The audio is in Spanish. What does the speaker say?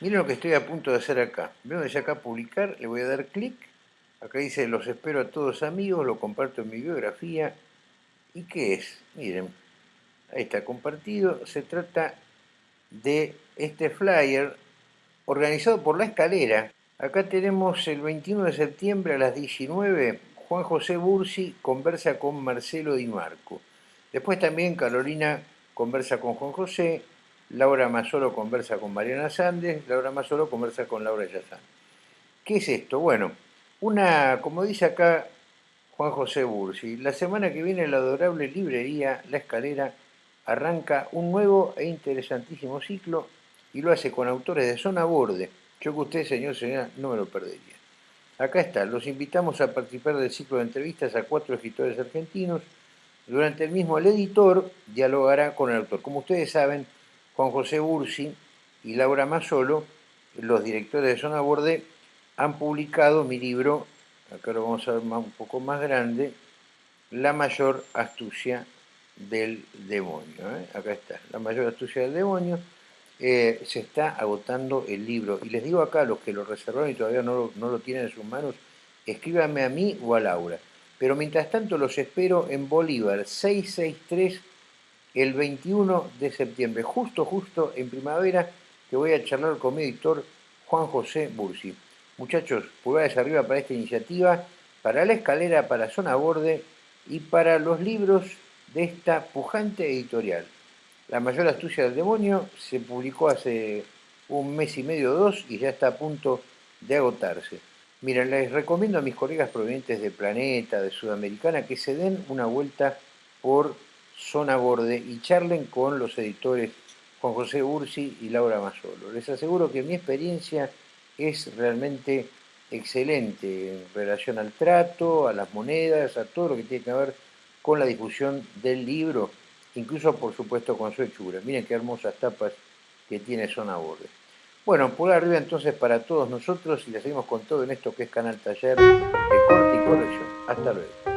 Miren lo que estoy a punto de hacer acá. Ven donde dice acá publicar, le voy a dar clic. Acá dice los espero a todos amigos, lo comparto en mi biografía. ¿Y qué es? Miren, ahí está compartido. Se trata de este flyer organizado por La Escalera. Acá tenemos el 21 de septiembre a las 19, Juan José Bursi conversa con Marcelo Di Marco. Después también Carolina conversa con Juan José, Laura Mazzolo conversa con Mariana Sández, Laura Mazzolo conversa con Laura Yazán. ¿Qué es esto? Bueno, una, como dice acá Juan José Bursi, la semana que viene la adorable librería La Escalera arranca un nuevo e interesantísimo ciclo y lo hace con autores de zona borde. Yo que usted, señor, señora, no me lo perdería. Acá está, los invitamos a participar del ciclo de entrevistas a cuatro escritores argentinos. Durante el mismo, el editor dialogará con el autor. Como ustedes saben, Juan José Bursi y Laura Mazzolo, los directores de Zona Borde, han publicado mi libro, acá lo vamos a ver un poco más grande, La mayor astucia del demonio. ¿eh? Acá está, La mayor astucia del demonio. Eh, se está agotando el libro. Y les digo acá los que lo reservaron y todavía no lo, no lo tienen en sus manos, escríbanme a mí o a Laura. Pero mientras tanto los espero en Bolívar 663 el 21 de septiembre, justo, justo en primavera, que voy a charlar con mi editor Juan José Bursi. Muchachos, pulgares arriba para esta iniciativa, para la escalera, para Zona Borde y para los libros de esta pujante editorial. La mayor astucia del demonio se publicó hace un mes y medio o dos y ya está a punto de agotarse. Miren, les recomiendo a mis colegas provenientes de Planeta, de Sudamericana, que se den una vuelta por Zona Borde y charlen con los editores Juan José Ursi y Laura Mazzolo. Les aseguro que mi experiencia es realmente excelente en relación al trato, a las monedas, a todo lo que tiene que ver con la difusión del libro, incluso por supuesto con su hechura. Miren qué hermosas tapas que tiene Zona Borde. Bueno, por arriba entonces para todos nosotros y le seguimos con todo en esto que es Canal Taller de Corte y Corrección. Hasta luego.